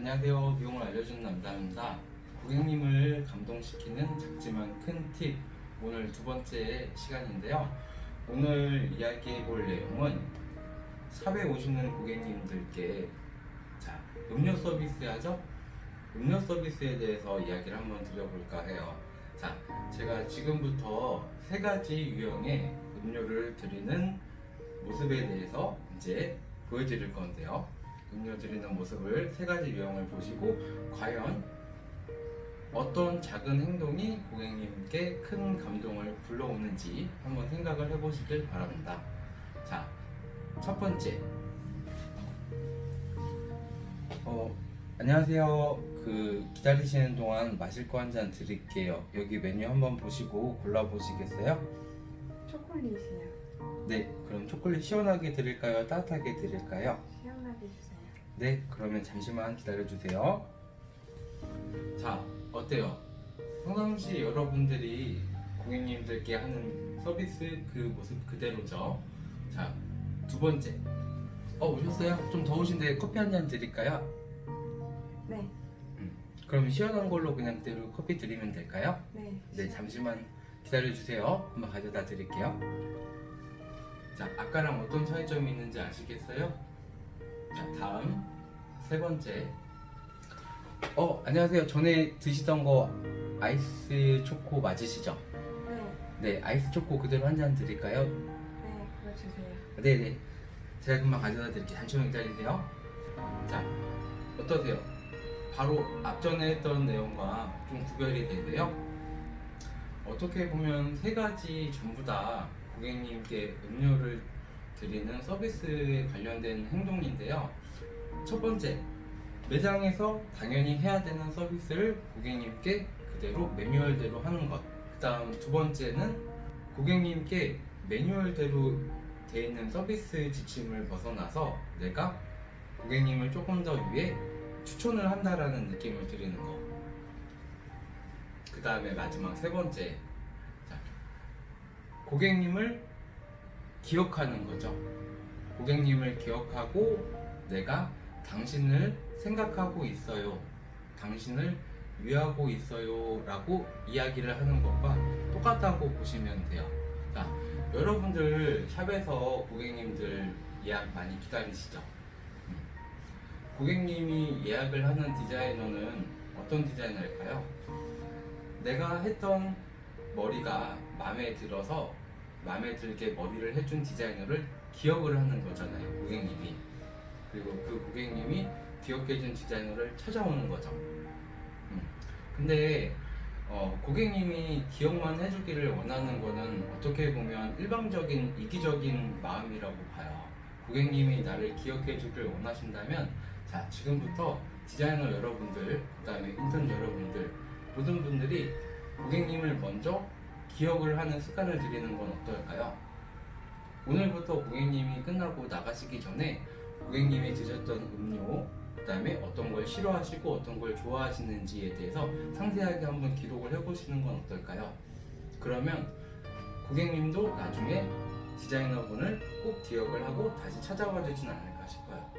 안녕하세요. 미용을 알려주는 남자입니다. 고객님을 감동시키는 작지만 큰 팁. 오늘 두 번째 시간인데요. 오늘 이야기해 볼 내용은 샵에 오시는 고객님들께 자, 음료 서비스 하죠? 음료 서비스에 대해서 이야기를 한번 드려볼까 해요. 자, 제가 지금부터 세 가지 유형의 음료를 드리는 모습에 대해서 이제 보여드릴 건데요. 음료 드리는 모습을 세 가지 유형을 보시고 과연 어떤 작은 행동이 고객님께 큰 감동을 불러오는지 한번 생각을 해보시길 바랍니다. 자, 첫 번째. 어, 안녕하세요. 그 기다리시는 동안 마실 거 한 잔 드릴게요. 여기 메뉴 한번 보시고 골라보시겠어요? 초콜릿이요. 네, 그럼 초콜릿 시원하게 드릴까요? 따뜻하게 드릴까요? 시원하게 주세요. 네, 그러면 잠시만 기다려주세요. 자, 어때요? 평상시 여러분들이 고객님들께 하는 서비스 그 모습 그대로죠. 자, 두 번째. 어, 오셨어요? 좀 더우신데 커피 한 잔 드릴까요? 네, 그럼 시원한 걸로 그냥 그대로 커피 드리면 될까요? 네. 네, 잠시만 기다려주세요. 한번 가져다 드릴게요. 자, 아까랑 어떤 차이점이 있는지 아시겠어요? 자, 다음 세 번째. 어, 안녕하세요. 전에 드시던 거 아이스 초코 맞으시죠? 네, 네, 아이스 초코 그대로 한 잔 드릴까요? 네, 그거 주세요. 네네. 제가 금방 가져다 드릴게요. 잠시만 기다리세요. 자, 어떠세요? 바로 앞전에 했던 내용과 좀 구별이 되세요? 어떻게 보면 세 가지 전부 다 고객님께 음료를 드리는 서비스에 관련된 행동인데요. 첫 번째, 매장에서 당연히 해야 되는 서비스를 고객님께 그대로 매뉴얼대로 하는 것. 그 다음 두 번째는 고객님께 매뉴얼대로 돼 있는 서비스 지침을 벗어나서 내가 고객님을 조금 더 위해 추천을 한다라는 느낌을 드리는 거. 그 다음에 마지막 세 번째. 자, 고객님을 기억하는 거죠. 고객님을 기억하고 내가 당신을 생각하고 있어요. 당신을 위하고 있어요. 라고 이야기를 하는 것과 똑같다고 보시면 돼요. 자, 여러분들 샵에서 고객님들 예약 많이 기다리시죠? 음. 고객님이 예약을 하는 디자이너는 어떤 디자이너일까요? 내가 했던 머리가 마음에 들어서 마음에 들게 머리를 해준 디자이너를 기억을 하는 거잖아요, 고객님이 기억해준 디자이너를 찾아오는 거죠. 음. 근데 어, 고객님이 기억만 해주기를 원하는 거는 어떻게 보면 일방적인 이기적인 마음이라고 봐요. 고객님이 나를 기억해 주길 원하신다면 자 지금부터 디자이너 여러분들 그 다음에 인턴 여러분들 모든 분들이 고객님을 먼저 기억을 하는 습관을 들이는 건 어떨까요? 오늘부터 고객님이 끝나고 나가시기 전에 고객님이 드셨던 음료 그 다음에 어떤 걸 싫어하시고 어떤 걸 좋아하시는지에 대해서 상세하게 한번 기록을 해보시는 건 어떨까요? 그러면 고객님도 나중에 디자이너분을 꼭 기억을 하고 다시 찾아와 주진 않을까 싶어요.